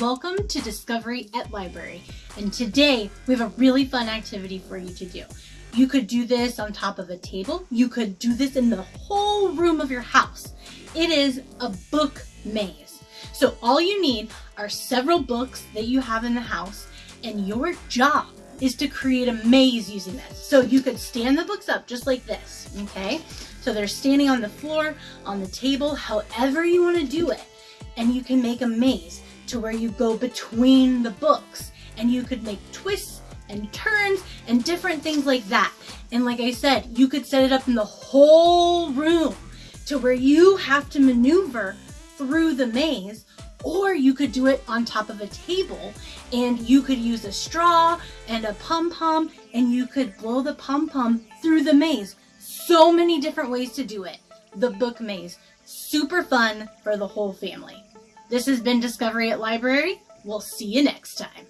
Welcome to Discovery at Library. And today we have a really fun activity for you to do. You could do this on top of a table. You could do this in the whole room of your house. It is a book maze. So all you need are several books that you have in the house and your job is to create a maze using this. So you could stand the books up just like this, okay? So they're standing on the floor, on the table, however you want to do it. And you can make a maze to where you go between the books and you could make twists and turns and different things like that. And like I said, you could set it up in the whole room to where you have to maneuver through the maze or you could do it on top of a table and you could use a straw and a pom-pom and you could blow the pom-pom through the maze. So many different ways to do it. The book maze. Super fun for the whole family. This has been Discovery at Library. We'll see you next time.